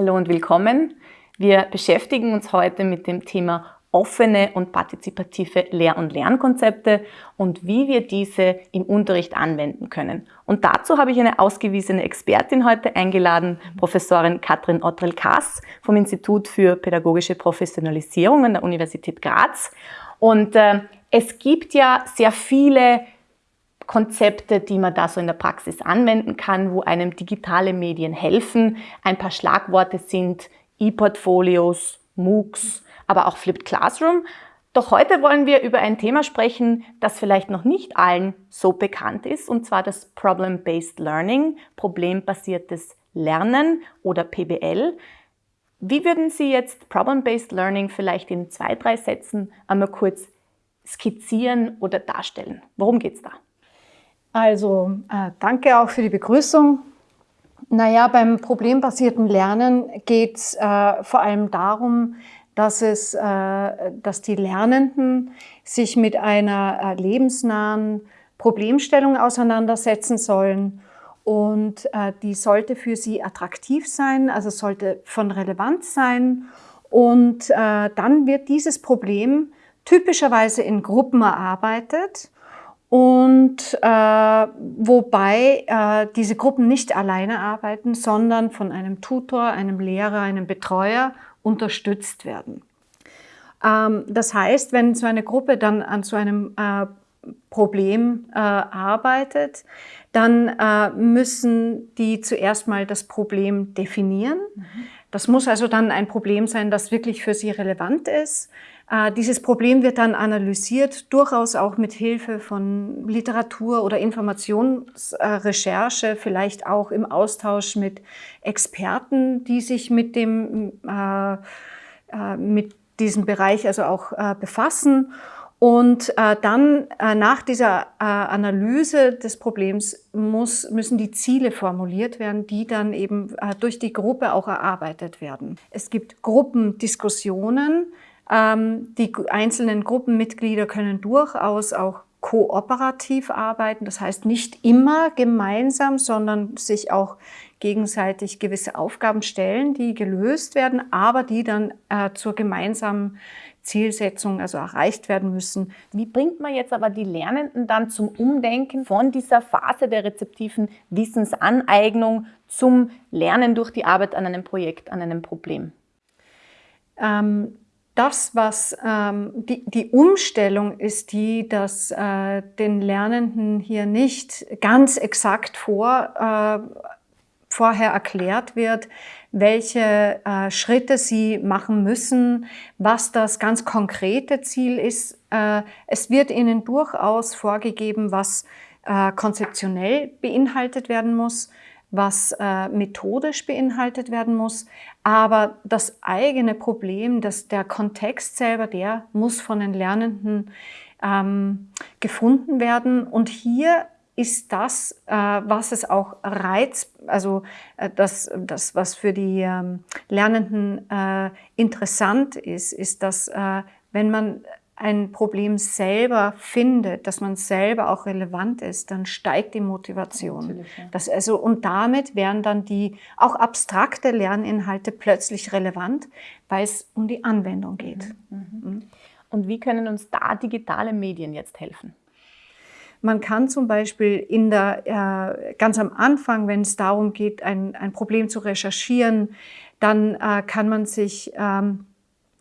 Hallo und willkommen. Wir beschäftigen uns heute mit dem Thema offene und partizipative Lehr- und Lernkonzepte und wie wir diese im Unterricht anwenden können. Und dazu habe ich eine ausgewiesene Expertin heute eingeladen, Professorin Katrin Ottrel-Kass vom Institut für Pädagogische Professionalisierung an der Universität Graz. Und äh, es gibt ja sehr viele Konzepte, die man da so in der Praxis anwenden kann, wo einem digitale Medien helfen. Ein paar Schlagworte sind E-Portfolios, MOOCs, aber auch Flipped Classroom. Doch heute wollen wir über ein Thema sprechen, das vielleicht noch nicht allen so bekannt ist, und zwar das Problem-Based Learning, problembasiertes Lernen oder PBL. Wie würden Sie jetzt Problem-Based Learning vielleicht in zwei, drei Sätzen einmal kurz skizzieren oder darstellen? Worum geht es da? Also äh, danke auch für die Begrüßung. Naja, beim problembasierten Lernen geht es äh, vor allem darum, dass, es, äh, dass die Lernenden sich mit einer äh, lebensnahen Problemstellung auseinandersetzen sollen. Und äh, die sollte für sie attraktiv sein, also sollte von Relevanz sein. Und äh, dann wird dieses Problem typischerweise in Gruppen erarbeitet und äh, wobei äh, diese Gruppen nicht alleine arbeiten, sondern von einem Tutor, einem Lehrer, einem Betreuer unterstützt werden. Ähm, das heißt, wenn so eine Gruppe dann an so einem äh, Problem äh, arbeitet, dann äh, müssen die zuerst mal das Problem definieren. Mhm. Das muss also dann ein Problem sein, das wirklich für sie relevant ist. Äh, dieses Problem wird dann analysiert, durchaus auch mit Hilfe von Literatur oder Informationsrecherche, vielleicht auch im Austausch mit Experten, die sich mit dem, äh, äh, mit diesem Bereich also auch befassen. Und dann nach dieser Analyse des Problems muss, müssen die Ziele formuliert werden, die dann eben durch die Gruppe auch erarbeitet werden. Es gibt Gruppendiskussionen, die einzelnen Gruppenmitglieder können durchaus auch kooperativ arbeiten, das heißt nicht immer gemeinsam, sondern sich auch gegenseitig gewisse Aufgaben stellen, die gelöst werden, aber die dann äh, zur gemeinsamen Zielsetzung also erreicht werden müssen. Wie bringt man jetzt aber die Lernenden dann zum Umdenken von dieser Phase der rezeptiven Wissensaneignung zum Lernen durch die Arbeit an einem Projekt, an einem Problem? Ähm, das, was ähm, die, die Umstellung ist die, dass äh, den Lernenden hier nicht ganz exakt vor, äh, vorher erklärt wird, welche äh, Schritte sie machen müssen, was das ganz konkrete Ziel ist. Äh, es wird ihnen durchaus vorgegeben, was äh, konzeptionell beinhaltet werden muss was äh, methodisch beinhaltet werden muss. Aber das eigene Problem, dass der Kontext selber, der muss von den Lernenden ähm, gefunden werden. Und hier ist das, äh, was es auch reizt, also äh, das, das, was für die ähm, Lernenden äh, interessant ist, ist, dass äh, wenn man ein Problem selber findet, dass man selber auch relevant ist, dann steigt die Motivation. Ja. Das also, und damit werden dann die auch abstrakte Lerninhalte plötzlich relevant, weil es um die Anwendung geht. Mhm. Mhm. mhm. Und wie können uns da digitale Medien jetzt helfen? Man kann zum Beispiel in der, äh, ganz am Anfang, wenn es darum geht, ein, ein Problem zu recherchieren, dann äh, kann man sich ähm,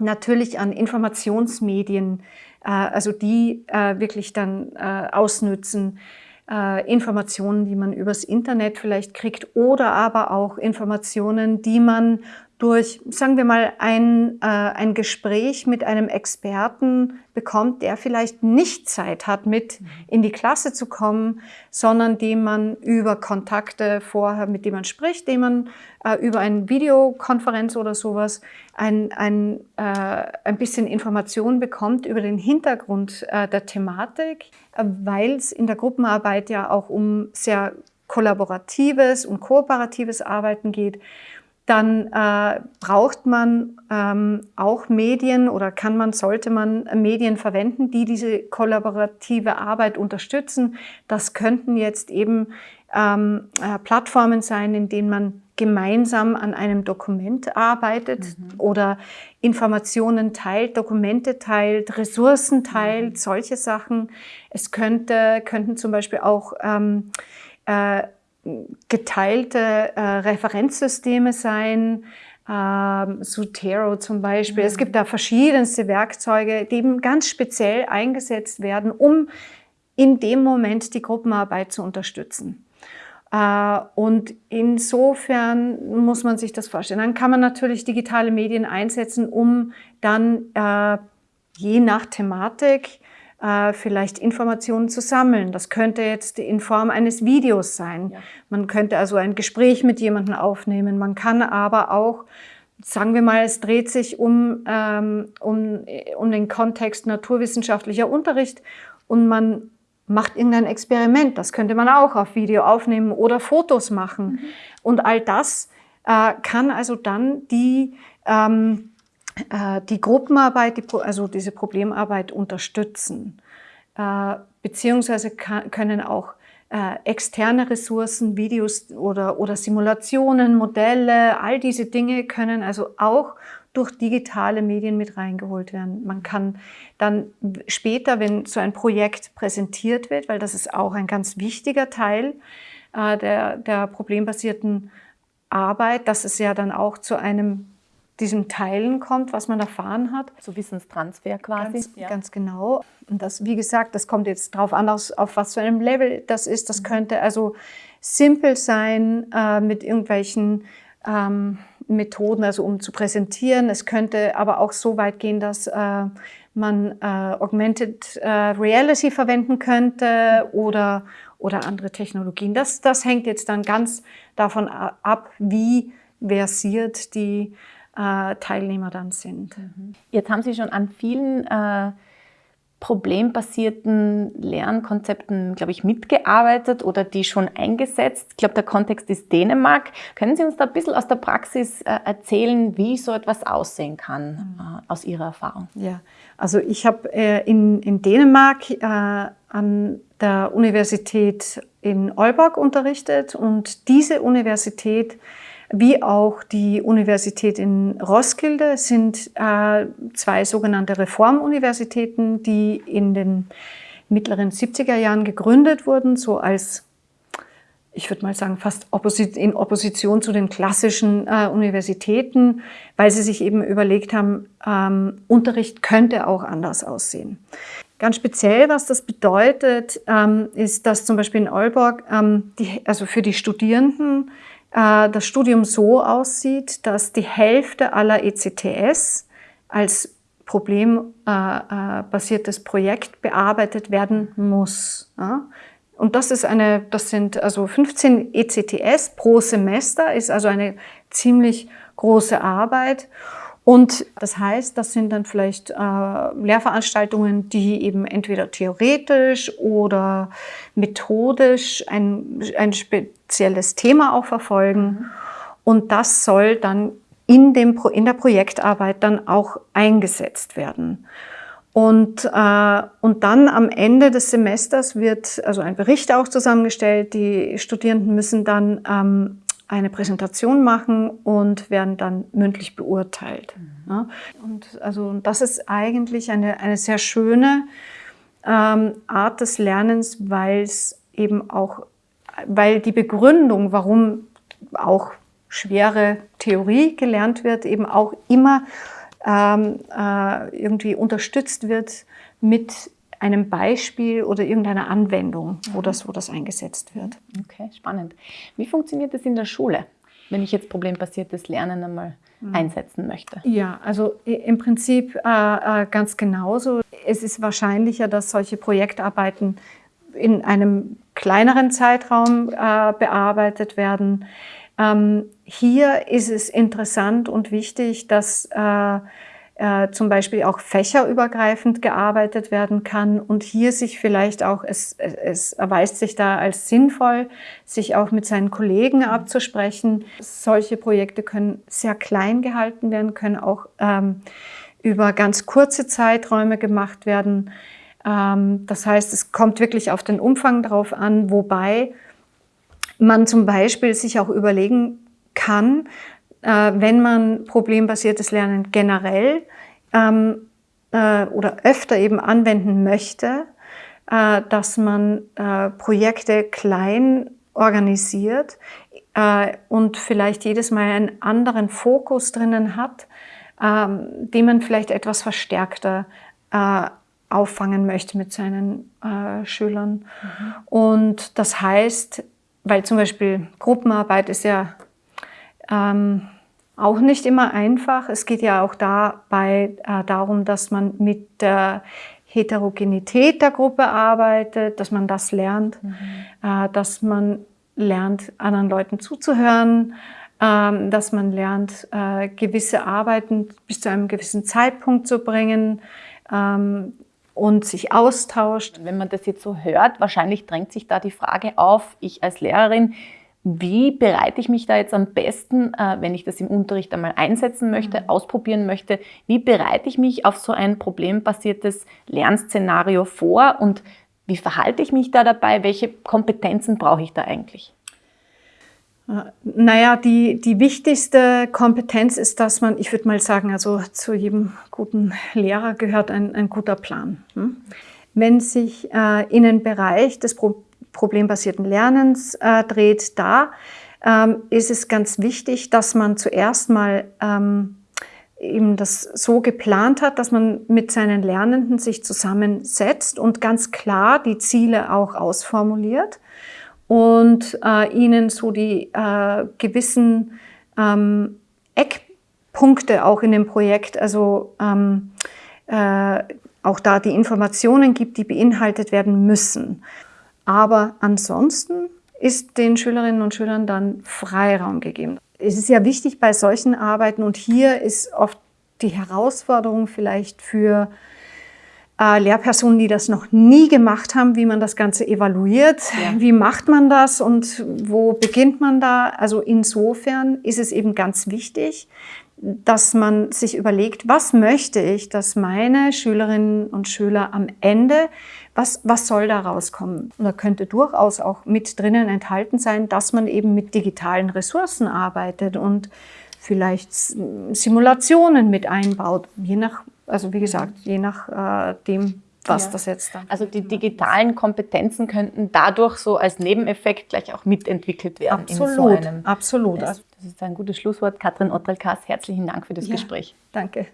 natürlich an Informationsmedien, äh, also die äh, wirklich dann äh, ausnützen, Informationen, die man übers Internet vielleicht kriegt oder aber auch Informationen, die man durch, sagen wir mal, ein, äh, ein Gespräch mit einem Experten bekommt, der vielleicht nicht Zeit hat, mit mhm. in die Klasse zu kommen, sondern dem man über Kontakte vorher, mit dem man spricht, dem man äh, über eine Videokonferenz oder sowas ein, ein, äh, ein bisschen Information bekommt über den Hintergrund äh, der Thematik, weil es in der Gruppenarbeit ja auch um sehr kollaboratives und kooperatives Arbeiten geht dann äh, braucht man ähm, auch Medien oder kann man, sollte man Medien verwenden, die diese kollaborative Arbeit unterstützen. Das könnten jetzt eben ähm, äh, Plattformen sein, in denen man gemeinsam an einem Dokument arbeitet mhm. oder Informationen teilt, Dokumente teilt, Ressourcen teilt, mhm. solche Sachen. Es könnte, könnten zum Beispiel auch ähm, äh, geteilte äh, Referenzsysteme sein, ähm, Zotero zum Beispiel. Mhm. Es gibt da verschiedenste Werkzeuge, die eben ganz speziell eingesetzt werden, um in dem Moment die Gruppenarbeit zu unterstützen. Äh, und insofern muss man sich das vorstellen. Dann kann man natürlich digitale Medien einsetzen, um dann äh, je nach Thematik äh, vielleicht Informationen zu sammeln. Das könnte jetzt in Form eines Videos sein. Ja. Man könnte also ein Gespräch mit jemandem aufnehmen. Man kann aber auch, sagen wir mal, es dreht sich um, ähm, um, um den Kontext naturwissenschaftlicher Unterricht und man macht irgendein Experiment. Das könnte man auch auf Video aufnehmen oder Fotos machen. Mhm. Und all das äh, kann also dann die ähm, äh, die Gruppenarbeit, also diese Problemarbeit unterstützen. Äh, beziehungsweise können auch äh, externe Ressourcen, Videos oder, oder Simulationen, Modelle, all diese Dinge können also auch durch digitale Medien mit reingeholt werden. Man kann dann später, wenn so ein Projekt präsentiert wird, weil das ist auch ein ganz wichtiger Teil äh, der, der problembasierten Arbeit, dass es ja dann auch zu einem diesem Teilen kommt, was man erfahren hat. So Wissenstransfer quasi. Ganz, ja. ganz genau. Und das, wie gesagt, das kommt jetzt darauf an, auf was für einem Level das ist. Das mhm. könnte also simpel sein äh, mit irgendwelchen ähm, Methoden, also um zu präsentieren. Es könnte aber auch so weit gehen, dass äh, man äh, Augmented äh, Reality verwenden könnte oder, oder andere Technologien. Das, das hängt jetzt dann ganz davon ab, wie versiert die äh, Teilnehmer dann sind. Mhm. Jetzt haben Sie schon an vielen äh, problembasierten Lernkonzepten, glaube ich, mitgearbeitet oder die schon eingesetzt. Ich glaube, der Kontext ist Dänemark. Können Sie uns da ein bisschen aus der Praxis äh, erzählen, wie so etwas aussehen kann, mhm. äh, aus Ihrer Erfahrung? Ja, also ich habe äh, in, in Dänemark äh, an der Universität in Aalborg unterrichtet und diese Universität wie auch die Universität in Roskilde sind äh, zwei sogenannte Reformuniversitäten, die in den mittleren 70er Jahren gegründet wurden, so als ich würde mal sagen, fast in Opposition zu den klassischen äh, Universitäten, weil sie sich eben überlegt haben, ähm, Unterricht könnte auch anders aussehen. Ganz speziell, was das bedeutet, ähm, ist, dass zum Beispiel in Aalborg, ähm, die, also für die Studierenden, äh, das Studium so aussieht, dass die Hälfte aller ECTS als problembasiertes Projekt bearbeitet werden muss. Und das ist eine, das sind also 15 ECTS pro Semester, ist also eine ziemlich große Arbeit. Und das heißt, das sind dann vielleicht äh, Lehrveranstaltungen, die eben entweder theoretisch oder methodisch ein, ein spezielles Thema auch verfolgen. Mhm. Und das soll dann in, dem, in der Projektarbeit dann auch eingesetzt werden. Und, äh, und dann am Ende des Semesters wird also ein Bericht auch zusammengestellt. Die Studierenden müssen dann ähm, eine Präsentation machen und werden dann mündlich beurteilt. Mhm. Und also das ist eigentlich eine, eine sehr schöne ähm, Art des Lernens, weil es eben auch, weil die Begründung, warum auch schwere Theorie gelernt wird, eben auch immer ähm, äh, irgendwie unterstützt wird mit einem Beispiel oder irgendeiner Anwendung, wo das, wo das eingesetzt wird. Okay, spannend. Wie funktioniert das in der Schule, wenn ich jetzt problembasiertes Lernen einmal mhm. einsetzen möchte? Ja, also im Prinzip äh, äh, ganz genauso. Es ist wahrscheinlicher, dass solche Projektarbeiten in einem kleineren Zeitraum äh, bearbeitet werden. Ähm, hier ist es interessant und wichtig, dass äh, äh, zum Beispiel auch fächerübergreifend gearbeitet werden kann und hier sich vielleicht auch, es, es erweist sich da als sinnvoll, sich auch mit seinen Kollegen abzusprechen. Solche Projekte können sehr klein gehalten werden, können auch ähm, über ganz kurze Zeiträume gemacht werden. Ähm, das heißt, es kommt wirklich auf den Umfang drauf an, wobei man zum Beispiel sich auch überlegen kann, äh, wenn man problembasiertes Lernen generell ähm, äh, oder öfter eben anwenden möchte, äh, dass man äh, Projekte klein organisiert äh, und vielleicht jedes Mal einen anderen Fokus drinnen hat, ähm, den man vielleicht etwas verstärkter äh, auffangen möchte mit seinen Schülern. Mhm. Und das heißt, weil zum Beispiel Gruppenarbeit ist ja ähm, auch nicht immer einfach. Es geht ja auch dabei äh, darum, dass man mit der Heterogenität der Gruppe arbeitet, dass man das lernt, mhm. äh, dass man lernt, anderen Leuten zuzuhören, äh, dass man lernt, äh, gewisse Arbeiten bis zu einem gewissen Zeitpunkt zu bringen, ähm, und sich austauscht. Wenn man das jetzt so hört, wahrscheinlich drängt sich da die Frage auf, ich als Lehrerin, wie bereite ich mich da jetzt am besten, äh, wenn ich das im Unterricht einmal einsetzen möchte, mhm. ausprobieren möchte, wie bereite ich mich auf so ein problembasiertes Lernszenario vor und wie verhalte ich mich da dabei, welche Kompetenzen brauche ich da eigentlich? Naja, die, die wichtigste Kompetenz ist, dass man, ich würde mal sagen, also zu jedem guten Lehrer gehört ein, ein guter Plan. Hm? Wenn sich äh, in den Bereich des Pro problembasierten Lernens äh, dreht, da ähm, ist es ganz wichtig, dass man zuerst mal ähm, eben das so geplant hat, dass man mit seinen Lernenden sich zusammensetzt und ganz klar die Ziele auch ausformuliert und äh, ihnen so die äh, gewissen ähm, Eckpunkte auch in dem Projekt, also ähm, äh, auch da die Informationen gibt, die beinhaltet werden müssen. Aber ansonsten ist den Schülerinnen und Schülern dann Freiraum gegeben. Es ist ja wichtig bei solchen Arbeiten und hier ist oft die Herausforderung vielleicht für äh, Lehrpersonen, die das noch nie gemacht haben, wie man das Ganze evaluiert, ja. wie macht man das und wo beginnt man da. Also insofern ist es eben ganz wichtig, dass man sich überlegt, was möchte ich, dass meine Schülerinnen und Schüler am Ende, was, was soll da rauskommen? Und da könnte durchaus auch mit drinnen enthalten sein, dass man eben mit digitalen Ressourcen arbeitet und vielleicht Simulationen mit einbaut, je nach also wie gesagt, je nach äh, dem, was ja. das jetzt dann. Also die digitalen Kompetenzen könnten dadurch so als Nebeneffekt gleich auch mitentwickelt werden. Absolut, so absolut. Das, das, ist ein gutes Schlusswort. Katrin Ottelkas, herzlichen Dank für das ja, Gespräch. Danke.